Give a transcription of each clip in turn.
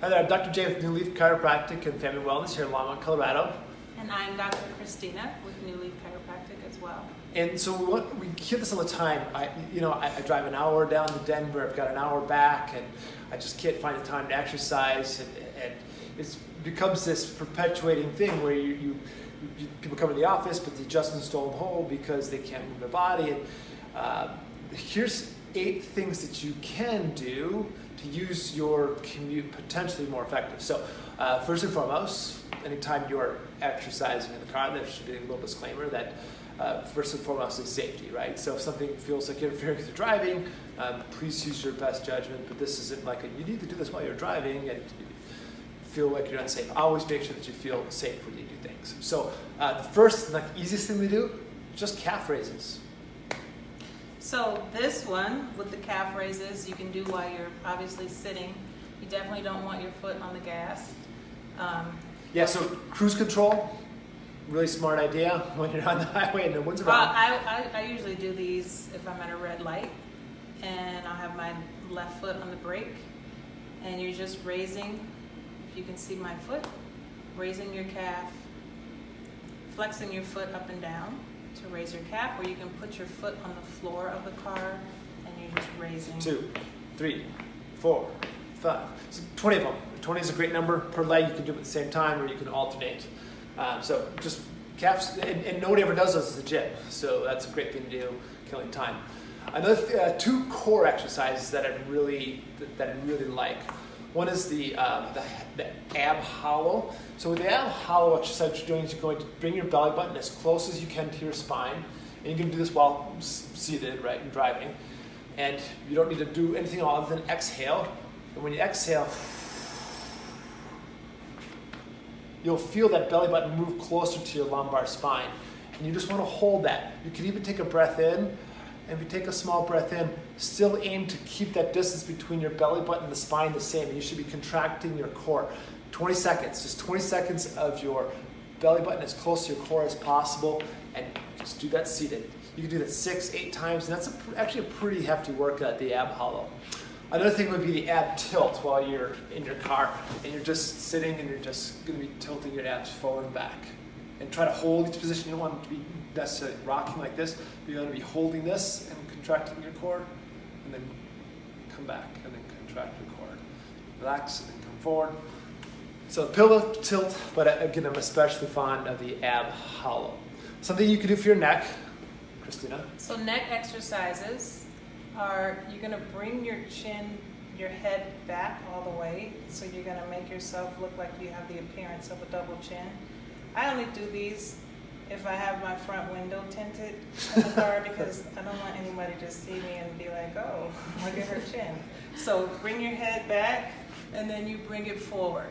Hi there, I'm Dr. Jay with New Leaf Chiropractic and Family Wellness here in Longmont, Colorado. And I'm Dr. Christina with New Leaf Chiropractic as well. And so we, want, we hear this all the time. I, you know, I, I, drive an hour down to Denver. I've got an hour back, and I just can't find the time to exercise. And, and it becomes this perpetuating thing where you, you, you, people come to the office, but the adjustments don't hold because they can't move their body. And uh, here's eight things that you can do to use your commute potentially more effective. So uh, first and foremost, anytime you're exercising in the car, there should be a little disclaimer that uh, first and foremost is safety, right? So if something feels like interfering with your driving, um, please use your best judgment. But this isn't like a, you need to do this while you're driving and feel like you're unsafe. Always make sure that you feel safe when you do things. So uh, the first, like easiest thing to do, just calf raises. So this one with the calf raises, you can do while you're obviously sitting. You definitely don't want your foot on the gas. Um, yeah, so cruise control, really smart idea when you're on the highway and no one's around. Well, I, I, I usually do these if I'm at a red light and I'll have my left foot on the brake and you're just raising, if you can see my foot, raising your calf, flexing your foot up and down to raise your calf, or you can put your foot on the floor of the car and you're just raising. Two, three, four, five. So 20 of them. 20 is a great number per leg. You can do it at the same time or you can alternate. Um, so just calves, and, and, nobody ever does those at the gym. So that's a great thing to do, killing time. Another uh, two core exercises that I really that I really like. One is the, um, the, the ab hollow. So with the ab hollow exercise you're doing is you're going to bring your belly button as close as you can to your spine. And you can do this while seated, right, and driving. And you don't need to do anything other than exhale. And when you exhale, you'll feel that belly button move closer to your lumbar spine. And you just want to hold that. You can even take a breath in. And if you take a small breath in, still aim to keep that distance between your belly button and the spine the same. You should be contracting your core. 20 seconds, just 20 seconds of your belly button as close to your core as possible. And just do that seated. You can do that six, eight times. And that's a, actually a pretty hefty workout, the ab hollow. Another thing would be the ab tilt while you're in your car and you're just sitting and you're just going to be tilting your abs forward and back. And try to hold each position. You don't want to be necessarily rocking like this. You're going to be holding this and contracting your core and then come back and then contract your core. Relax and then come forward. So pelvic tilt, but again, I'm especially fond of the ab hollow. Something you can do for your neck, Christina. So neck exercises are you're going to bring your chin, your head back all the way. So you're going to make yourself look like you have the appearance of a double chin. I only do these if I have my front window tinted in the car because I don't want anybody to see me and be like, oh, look at her chin. So bring your head back and then you bring it forward.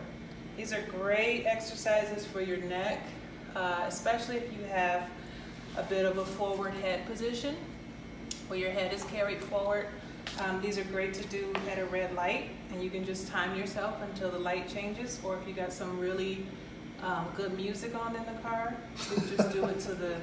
These are great exercises for your neck, uh, especially if you have a bit of a forward head position where your head is carried forward. Um, these are great to do at a red light, and you can just time yourself until the light changes, or if you got some really um, good music on in the car, just do it to the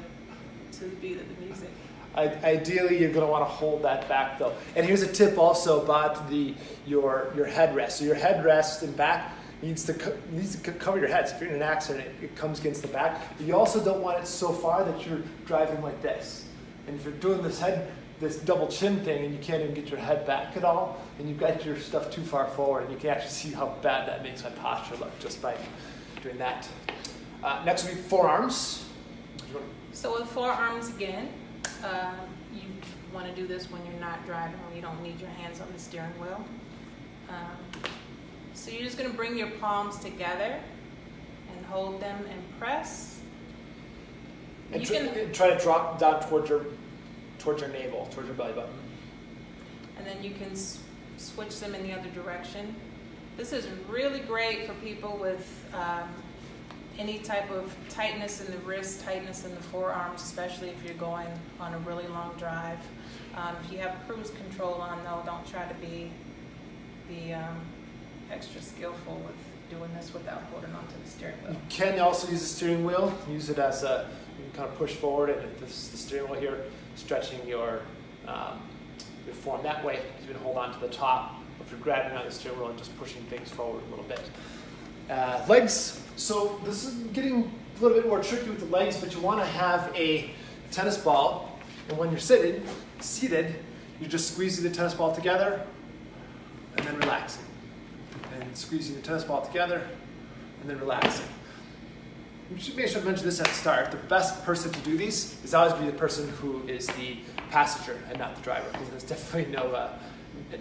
to the beat of the music. Ideally, you're going to want to hold that back though. And here's a tip also about the your your headrest. So your headrest and back needs to needs to cover your head. So if you're in an accident, it, it comes against the back. But you also don't want it so far that you're driving like this. And if you're doing this head this double chin thing and you can't even get your head back at all, and you've got your stuff too far forward, and you can actually see how bad that makes my posture look just by doing that. Uh, next will be forearms. So with forearms again, uh, you want to do this when you're not driving, when you don't need your hands on the steering wheel. Um, so you're just going to bring your palms together and hold them and press. And you tr- can try to drop down towards your towards your navel, towards your belly button. And then you can switch them in the other direction. This is really great for people with um, any type of tightness in the wrist, tightness in the forearms, especially if you're going on a really long drive. Um, if you have cruise control on, though, don't try to be be um, extra skillful with doing this without holding onto the steering wheel. You can also use the steering wheel. Use it as a you can kind of push forward, and this is the steering wheel here, stretching your um, your form that way. You can hold on to the top if you're grabbing on the steering wheel and just pushing things forward a little bit. Uh, legs. So this is getting a little bit more tricky with the legs, but you want to have a tennis ball, and when you're sitting, seated, you're just squeezing the tennis ball together and then relaxing. And squeezing the tennis ball together and then relaxing. We should make sure to mention this at the start. The best person to do these is always be the person who is the passenger and not the driver, because there's definitely no uh,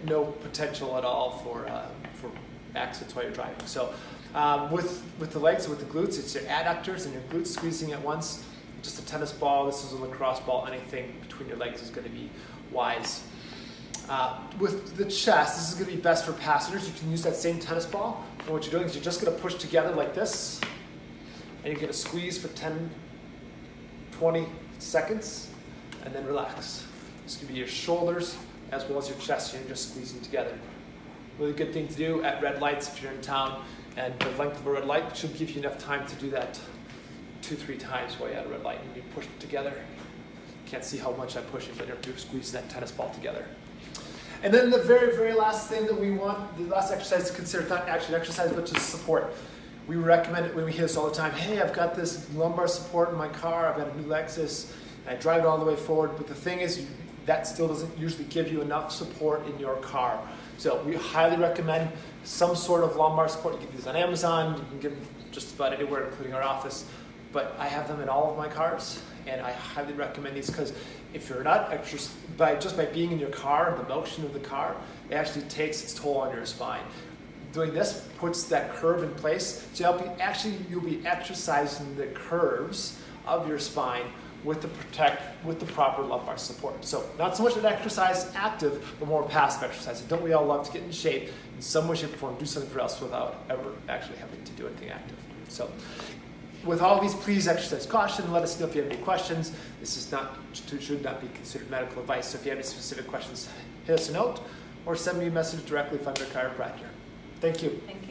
no potential at all for uh, for accidents while you're driving. So um, with with the legs, with the glutes, it's your adductors and your glutes squeezing at once. Just a tennis ball. This is a lacrosse ball. Anything between your legs is going to be wise. Uh, with the chest, this is going to be best for passengers. You can use that same tennis ball. And what you're doing is you're just going to push together like this and you're going to squeeze for 10, 20 seconds, and then relax. This could be your shoulders as well as your chest. You're just squeezing together. Really good thing to do at red lights if you're in town, and the length of a red light should give you enough time to do that two, three times while you're at a red light, and you push it together. Can't see how much I'm pushing, but you're squeeze that tennis ball together. And then the very, very last thing that we want, the last exercise to consider, not actually an exercise, but just support we recommend it when we hear this all the time. Hey, I've got this lumbar support in my car. I've got a new Lexus. I drive it all the way forward. But the thing is, that still doesn't usually give you enough support in your car. So we highly recommend some sort of lumbar support. You can get these on Amazon. You can get them just about anywhere, including our office. But I have them in all of my cars, and I highly recommend these because if you're not extra, by just by being in your car, and the motion of the car, it actually takes its toll on your spine doing this puts that curve in place. So you'll be, actually you'll be exercising the curves of your spine with the protect with the proper lumbar support. So not so much an exercise active, but more passive exercise. And don't we all love to get in shape in some way, shape, or form, do something for us without ever actually having to do anything active. So with all these, please exercise caution. Let us know if you have any questions. This is not should not be considered medical advice. So if you have any specific questions, hit us a note or send me a message directly if I'm your chiropractor. Thank you. Thank you.